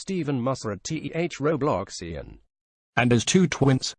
Stephen Musser at TEH Robloxian. And as two twins.